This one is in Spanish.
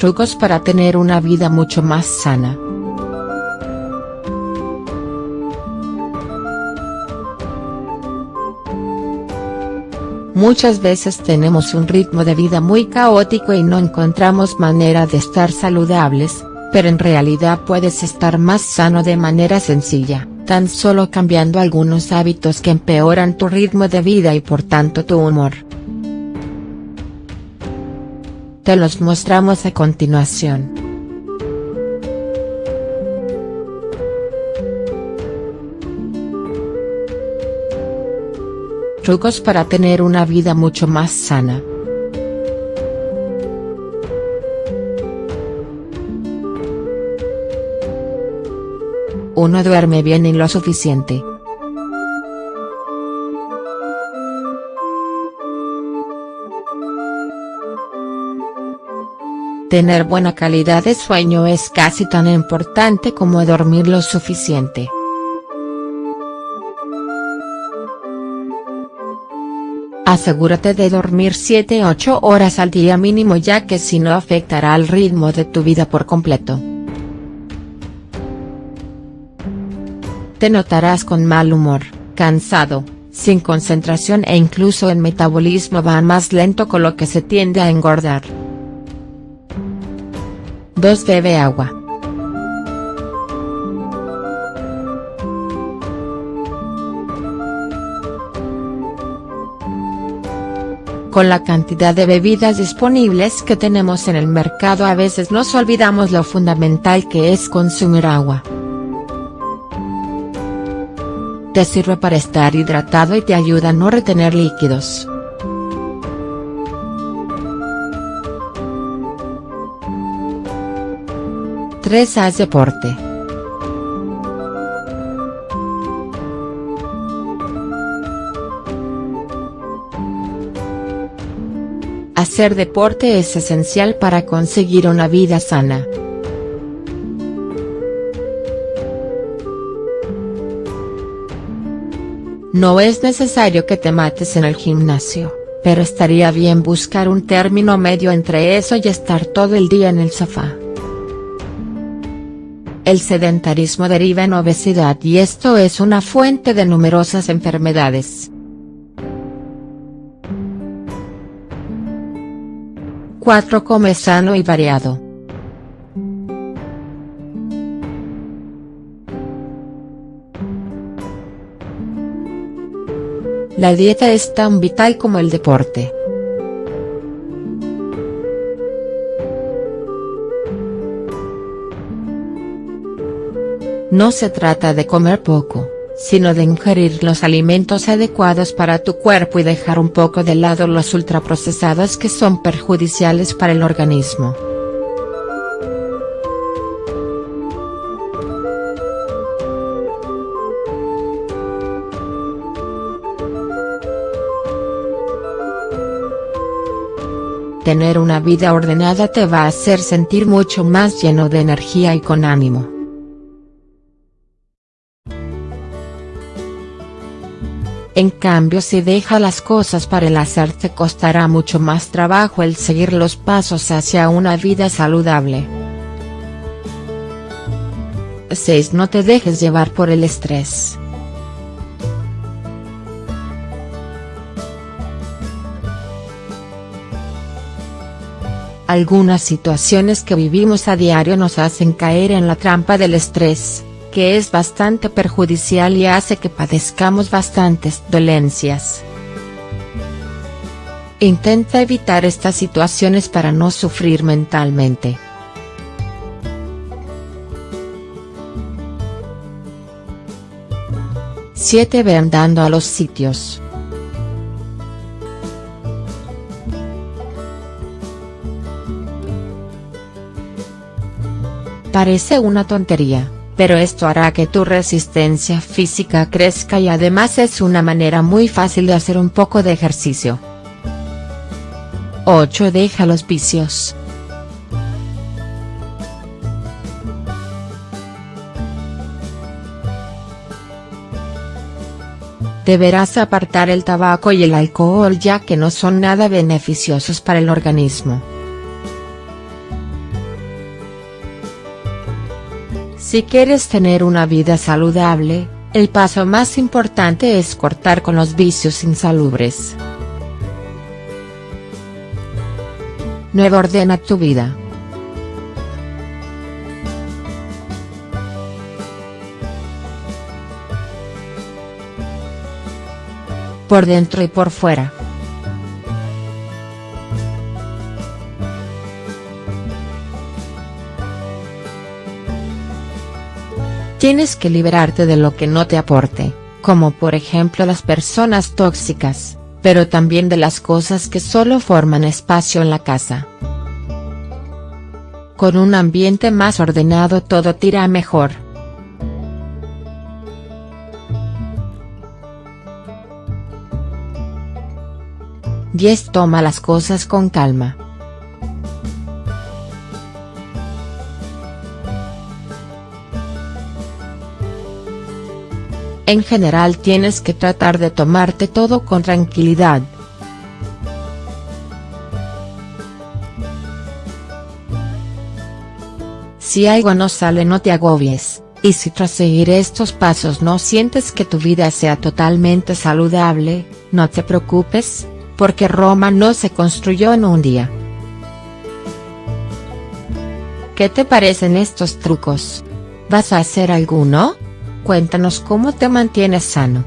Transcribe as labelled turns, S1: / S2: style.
S1: Trucos para tener una vida mucho más sana. Muchas veces tenemos un ritmo de vida muy caótico y no encontramos manera de estar saludables, pero en realidad puedes estar más sano de manera sencilla, tan solo cambiando algunos hábitos que empeoran tu ritmo de vida y por tanto tu humor. Te los mostramos a continuación. Trucos para tener una vida mucho más sana. Uno duerme bien y lo suficiente. Tener buena calidad de sueño es casi tan importante como dormir lo suficiente. Asegúrate de dormir 7-8 horas al día mínimo ya que si no afectará al ritmo de tu vida por completo. Te notarás con mal humor, cansado, sin concentración e incluso el metabolismo va más lento con lo que se tiende a engordar. 2. Bebe agua. Con la cantidad de bebidas disponibles que tenemos en el mercado a veces nos olvidamos lo fundamental que es consumir agua. Te sirve para estar hidratado y te ayuda a no retener líquidos. 3. Haz deporte. Hacer deporte es esencial para conseguir una vida sana. No es necesario que te mates en el gimnasio, pero estaría bien buscar un término medio entre eso y estar todo el día en el sofá. El sedentarismo deriva en obesidad y esto es una fuente de numerosas enfermedades. 4. Come sano y variado. La dieta es tan vital como el deporte. No se trata de comer poco, sino de ingerir los alimentos adecuados para tu cuerpo y dejar un poco de lado los ultraprocesados que son perjudiciales para el organismo. Tener una vida ordenada te va a hacer sentir mucho más lleno de energía y con ánimo. En cambio si deja las cosas para el hacer te costará mucho más trabajo el seguir los pasos hacia una vida saludable. 6. No te dejes llevar por el estrés. Algunas situaciones que vivimos a diario nos hacen caer en la trampa del estrés que es bastante perjudicial y hace que padezcamos bastantes dolencias. Intenta evitar estas situaciones para no sufrir mentalmente. Siete Ve andando a los sitios. Parece una tontería pero esto hará que tu resistencia física crezca y además es una manera muy fácil de hacer un poco de ejercicio. 8. Deja los vicios. Deberás apartar el tabaco y el alcohol ya que no son nada beneficiosos para el organismo. Si quieres tener una vida saludable, el paso más importante es cortar con los vicios insalubres. 9. Ordena tu vida. Por dentro y por fuera. Tienes que liberarte de lo que no te aporte, como por ejemplo las personas tóxicas, pero también de las cosas que solo forman espacio en la casa. Con un ambiente más ordenado todo tira mejor. Diez Toma las cosas con calma. En general tienes que tratar de tomarte todo con tranquilidad. Si algo no sale no te agobies, y si tras seguir estos pasos no sientes que tu vida sea totalmente saludable, no te preocupes, porque Roma no se construyó en un día. ¿Qué te parecen estos trucos? ¿Vas a hacer alguno? Cuéntanos cómo te mantienes sano.